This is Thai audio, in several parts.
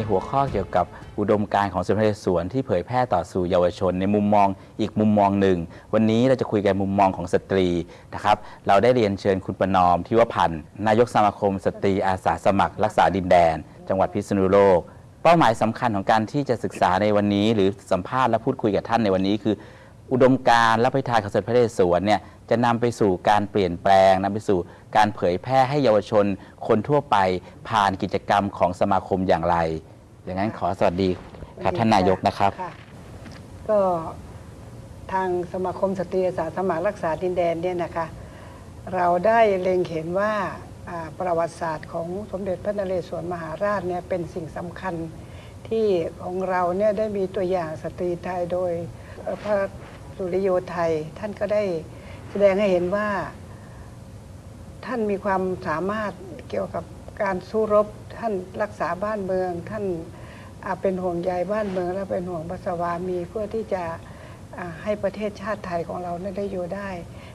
ในหัวข้อเกี่ยวกับอุดมการณ์ของสมเด็จพระนเรศวรที่เผยแพร่ต่อสู่เยาวชน ในมุมมองอีกมุมมองหนึ่ง วันนี้เราจะคุยกันมุมมองของสตรีนะครับเราได้เรียนเชิญคุณประนอมทิวพันธ์นายกสมาคม สตรีอาสาสมัคร รักษาดินแดน จังหวัดพิษณุโลก เป้าหมายสำคัญของการที่จะศึกษาในวันนี้ หรือสัมภาษณ์และพูดคุยกับท่านในวันนี้คือ อุดมการณ์และปณิธานของสมเด็จพระนเรศวรเนี่ยจะนำไปสู่การเปลี่ยนแปลงนำไปสู่การเผยแพร่ให้เยาวชนคนทั่วไปผ่านกิจกรรมของสมาคมอย่างไร อย่างนั้นขอสวัสดีครับท่านนายกนะครับค่ะก็ทางสมาคมสตรีอาสาสมัครรักษาดินแดนเนี่ยนะคะ เราได้เล็งเห็นว่าอ่าประวัติศาสตร์ของสมเด็จพระนเรศวรมหาราชเนี่ยเป็นสิ่งสำคัญที่ของเราเนี่ยได้มีตัวอย่างสตรีไทยโดยเอ่อพระ สุริโยทัย ท่านก็ได้แสดงให้เห็นว่า ท่านมีความสามารถเกี่ยวกับการสู้รบ ท่านรักษาบ้านเมือง ท่านอาเป็นห่วงใยบ้านเมือง และเป็นห่วงพระสวามีเพื่อที่จะให้ประเทศชาติไทยของเราได้อยู่ได้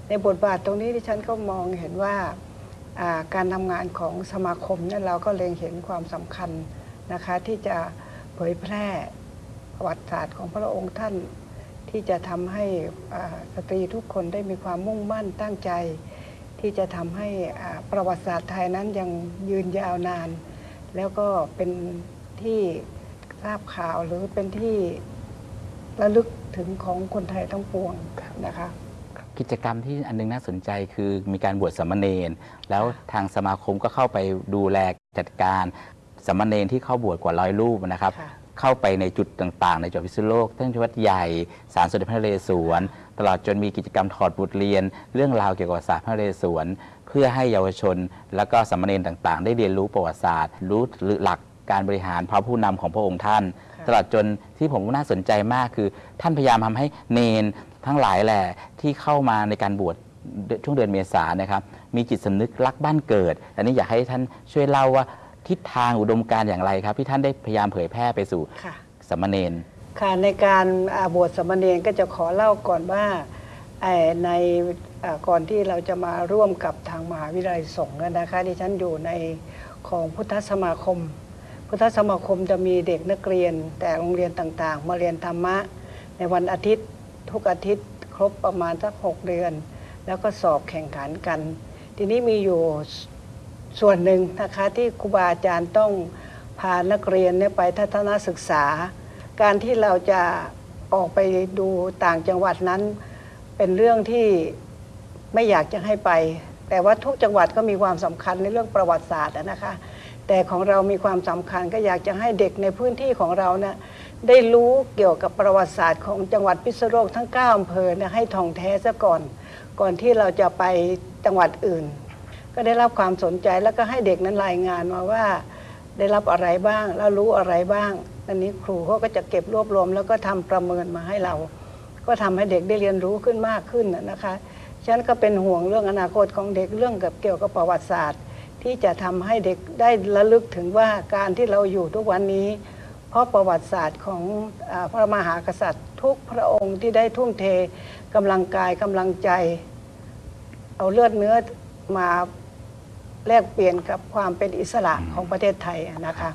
ในบทบาทตรงนี้ที่ฉันก็มองเห็นว่าการทำงานของสมาคมนี่ยเราก็เล็งเห็นความสำคัญนะคะที่จะเผยแพร่ประวัติศาสตร์ของพระองค์ท่าน ที่จะทำให้อ่าสตรีทุกคนได้มีความมุ่งมั่นตั้งใจ ที่จะทำให้อ่าประวัติศาสตร์ไทยนั้นยังยืนยาวนาน แล้วก็เป็นที่ทราบข่าวหรือเป็นที่ระลึกถึงของคนไทยทั้งปวงนะคะกิจกรรมที่อันนึงน่าสนใจคือมีการบวชสามเณรแล้วทางสมาคมก็เข้าไปดูแลจัดการสามเณรที่เข้าบวชกว่าร้อยรูปนะครับค่ะ เข้าไปในจุดต่างๆ ในจังหวัดพิษณุโลกทั้งที่วัดใหญ่ศาลสมเด็จพระนเรศวร ตลอดจนมีกิจกรรมถอดบทเรียน เรื่องราวเกี่ยวกับศาสตร์พระนเรศวร เพื่อให้เยาวชน และก็สามเณรต่างๆ ได้เรียนรู้ประวัติศาสตร์ รู้หลักการบริหารพระผู้นำของพระองค์ท่านค่ะตลอดจนที่ผมน่าสนใจมากคือ ท่านพยายามทำให้เนนทั้งหลายแหละที่เข้ามาในการบวชช่วงเดือนเมษายนนะครับมีจิตสำนึกรักบ้านเกิด อันนี้อยากให้ท่านช่วยเล่าว่า ทิศทางอุดมการณ์อย่างไรครับ ที่ท่านได้พยายามเผยแพร่ไปสู่ค่ะ สามเณร ค่ะในการอ่าบวชสามเณรก็จะขอเล่าก่อนว่าเอ่อในอ่าก่อนที่เราจะมาร่วมกับทางมหาวิทยาลัยสงฆ์นะคะดิฉันอยู่ในของพุทธสมาคม พุทธสมาคมจะมีเด็กนักเรียนแต่โรงเรียนต่างๆ มาเรียนธรรมะ ในวันอาทิตย์ทุกอาทิตย์ครบประมาณสักหกเดือน แล้วก็สอบแข่งขันกัน ทีนี้มีอยู่ ส่วนหนึ่งนะคะที่ครูบาอาจารย์ต้องพานักเรียนเนี่ยไปทัศนศึกษา การที่เราจะออกไปดูต่างจังหวัดนั้น เป็นเรื่องที่ไม่อยากจะให้ไป แต่ว่าทุกจังหวัดก็มีความสำคัญในเรื่องประวัติศาสตร์นะคะ แต่ของเรามีความสำคัญก็อยากจะให้เด็กในพื้นที่ของเราเนี่ยได้รู้เกี่ยวกับประวัติศาสตร์ของจังหวัดพิษณุโลกทั้ง9อำเภอนี่ยให้ท่องแท้ซะก่อน ก่อนที่เราจะไปจังหวัดอื่น ก็ได้รับความสนใจแล้วก็ให้เด็กนั้นรายงานมาว่า ได้รับอะไรบ้าง แล้วรู้อะไรบ้างอันนี้ครูเขาก็จะเก็บรวบรวม แล้วก็ทำประเมินมาให้เรา ก็ทำให้เด็กได้เรียนรู้ขึ้นมากขึ้นนะคะฉะนันก็เป็นห่วงเรื่องอนาคตของเด็กเรื่องกับเกี่ยวกับประวัติศาสตร์ ที่จะทำให้เด็กได้ระลึกถึงว่าการที่เราอยู่ทุกวันนี้ เพราะประวัติศาสตร์ของอพระมหากษัตริย์ ทุกพระองค์ที่ได้ทุ่มเทกำลังกายกำลังใจ เอาเลือดเนื้อมา แลกเปลี่ยนกับความเป็นอิสระของประเทศไทยอะนะคะ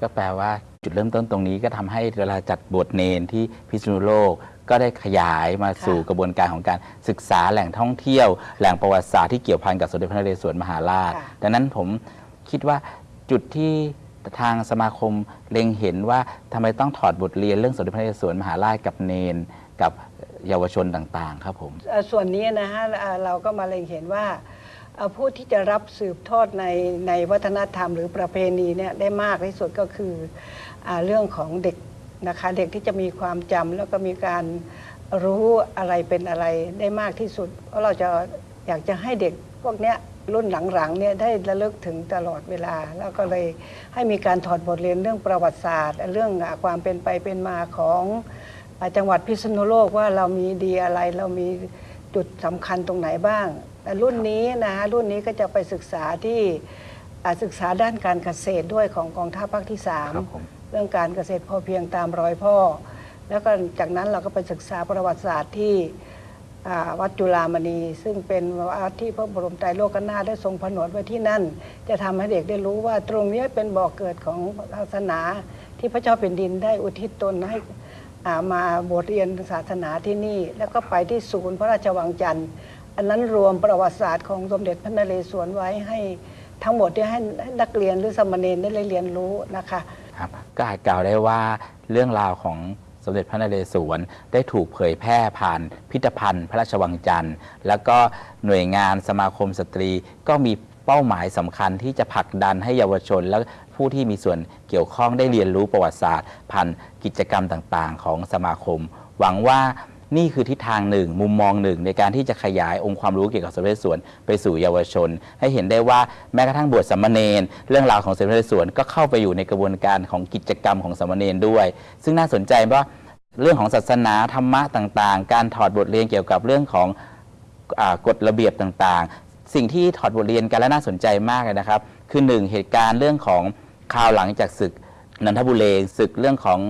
ก็แปลว่าจุดเริ่มต้นตรงนี้ก็ทำให้เวลาจัดบวชเนนที่พิษณุโลกก็ได้ขยายมาสู่ค่ะกระบวนการของการศึกษาแหล่งท่องเที่ยว แหล่งประวัติศาสตร์ที่เกี่ยวพันกับสมเด็จพระนเรศวรมหาราชค่ะดังนั้นผมคิดว่าจุดที่ทางสมาคมเล็งเห็นว่าทำไมต้องถอดบทเรียนเรื่องสมเด็จพระนเรศวรมหาราชกับเนนกับเยาวชนต่างๆ ครับผมเอ่อส่วนนี้นะฮะเอ่อเราก็มาเล็งเห็นว่าเอ่อ ผู้ที่จะรับสืบทอดในในวัฒนธรรมหรือประเพณีเนี่ยได้มากที่สุดก็คืออเรื่องของเด็กนะคะเด็กที่จะมีความจำแล้วก็มีการรู้อะไรเป็นอะไรได้มากที่สุด เพราะเราจะอยากจะให้เด็กพวกเนี้ยรุ่นหลังๆเนี่ยได้ระลึกถึงตลอดเวลา แล้วก็เลยให้มีการถอดบทเรียนเรื่องประวัติศาสตร์ เรื่องความเป็นไปเป็นมาของจังหวัดพิษณุโลกว่าเรามีดีอะไรเรามีจุดสำคัญตรงไหนบ้าง แต่รุ่นนี้นะฮะรุ่นนี้ก็จะไปศึกษาที่อ่าศึกษาด้านการเกษตรด้วยของกองทัพภาคที่ ครับผม 3 เรื่องการเกษตรพอเพียงตามรอยพ่อ แล้วก็จากนั้นเราก็ไปศึกษาประวัติศาสตร์ที่อ่าวัดจุฬามณี ซึ่งเป็นวัดที่พระบรมไตรโลกนาถได้ทรงผนวดไว้ที่นั่น จะทำให้เด็กได้รู้ว่าตรงเนี้ยเป็นบ่อกเกิดของศาสนาที่พระเจ้าแผ่นดินได้อุทิศตนให้ อ่ามาบวชเรียนศาสนาที่นี่ แล้วก็ไปที่ศูนย์พระราชวังจันทร์ อันนั้นรวมประวัติศาสตร์ของสมเด็จพระนเรศวรไว้ให้ทั้งหมดที่ให้นักเรียนหรือสามเณรได้เรียนรู้นะคะครับก็อาจกล่าวได้ว่าเรื่องราวของสมเด็จพระนเรศวรได้ถูกเผยแพร่ผ่านพิพิธภัณฑ์พระราชวังจันทร์ แล้วก็หน่วยงานสมาคมสตรีก็มีเป้าหมายสำคัญที่จะผลักดันให้เยาวชน และผู้ที่มีส่วนเกี่ยวข้องได้เรียนรู้ประวัติศาสตร์ ผ่านกิจกรรมต่างๆ ของสมาคม หวังว่า นี่คือทิศทางหนึ่ง มุมมองหนึ่ง ในการที่จะขยายองค์ความรู้เกี่ยวกับสมเด็จพระนไปสู่เยาวชน ให้เห็นได้ว่าแม้กระทั่งบวชสามเณรเรื่องราวของสมเด็จพระนก็เข้าไปอยู่ในกระบวนการของกิจกรรมของสามเณรด้วย ซึ่งน่าสนใจว่าเรื่องของศาสนาธรรมะต่างๆ การถอดบทเรียนเกี่ยวกับเรื่องของอกฎระเบียบต่างๆ สิ่งที่ถอดบทเรียนกันและน่าสนใจมากเลยนะครับ คือหนึ่งเหตุการณ์เรื่องของข่าวหลังจากศึกนันทบุรีศึกเรื่องของ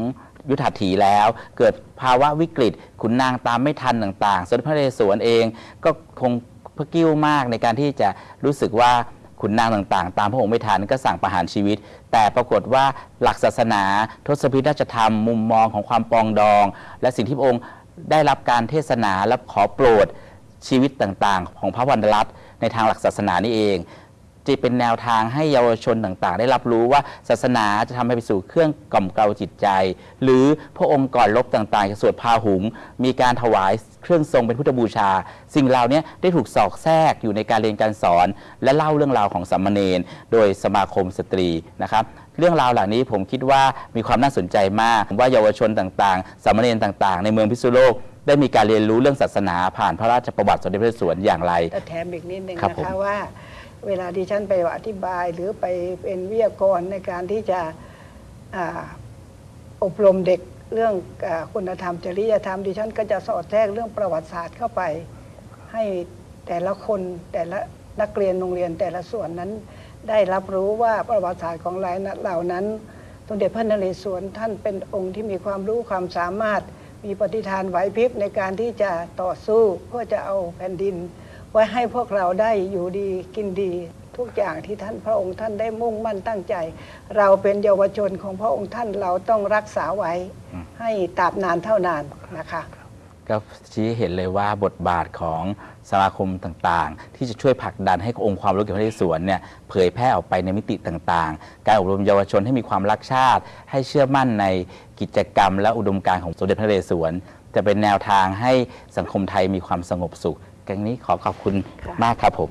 ยุทธาถีแล้ว เกิดภาวะวิกฤต ขุนนางตามไม่ทันต่างๆสมเด็จพระนเรศวรเองก็คงพระกิ้วมากในการที่จะรู้สึกว่าขุนนางต่างๆ ตามพระองค์ไม่ทันก็สั่งประหารชีวิต แต่ปรากฏว่าหลักศาสนาทศพิธราชธรรม มุมมองของความปองดอง และสิ่งที่พระองค์ได้รับการเทศนาและขอโปรดชีวิตต่างๆ ของพระวรรณรัตน์ในทางหลักศาสนานี่เอง จะเป็นแนวทางให้เยาวชนต่างๆ ได้รับรู้ว่าศาสนาจะทำให้ไปสู่เครื่องกล่อมเกลาจิตใจ หรือพระองค์ก่อนลบต่างๆจะสวดพาหุง มีการถวายเครื่องทรงเป็นพุทธบูชา สิ่งเหล่านี้ได้ถูกสอกแทรกอยู่ในการเรียนการสอน และเล่าเรื่องราวของสามเณรโดยสมาคมสตรีนะครับเรื่องราวเหล่านี้ผมคิดว่ามีความน่าสนใจมากผมว่าเยาวชนต่างๆสามเณรต่างๆ ในเมืองพิษณุโลก ได้มีการเรียนรู้เรื่องศาสนาผ่านพระราชประวัติสมเด็จพระนเรศวรอย่างไรแต่แถมอีกนิดนึงครับนะผมคะว่า เวลาที่ฉันไปอธิบายหรือไปเป็นวิทยากรในการที่จะอบรมเด็กเรื่องอคุณธรรมจริยธรรมดิฉันก็จะสอดแทรกเรื่องประวัติศาสตร์เข้าไป ให้แต่ละคนแต่ละนักเรียนโรงเรียนแต่ละส่วนนั้น ได้รับรู้ว่าประวัติศาสตร์ของหลายเหล่านั้นสมเด็จพระนเรศวรท่านเป็นองค์ที่มีความรู้ความสามารถมีปฏิฐานไหวพริบในการที่จะต่อสู้เพื่อจะเอาแผ่นดิน ไว้ให้พวกเราได้อยู่ดีกินดีทุกอย่างที่ท่านพระองค์ท่านได้มุ่งมั่นตั้งใจ เราเป็นเยาวชนของพระองค์ท่านเราต้องรักษาไว้ ให้ตราบนานเท่านานนะคะ ก็ชี้ให้เห็นเลยว่าบทบาทของสมาคมต่างๆ ที่จะช่วยผลักดันให้องค์ความรู้เกี่ยวกับพระนเรศวรเนี่ยเผยแพร่ออกไปในมิติต่างๆ การอบรมเยาวชนให้มีความรักชาติ ให้เชื่อมั่นในกิจกรรมและอุดมการณ์ของสมเด็จพระนเรศวรจะเป็นแนวทางให้สังคมไทยมีความสงบสุข กันนี้ขอขอบคุณค่ะมากครับผม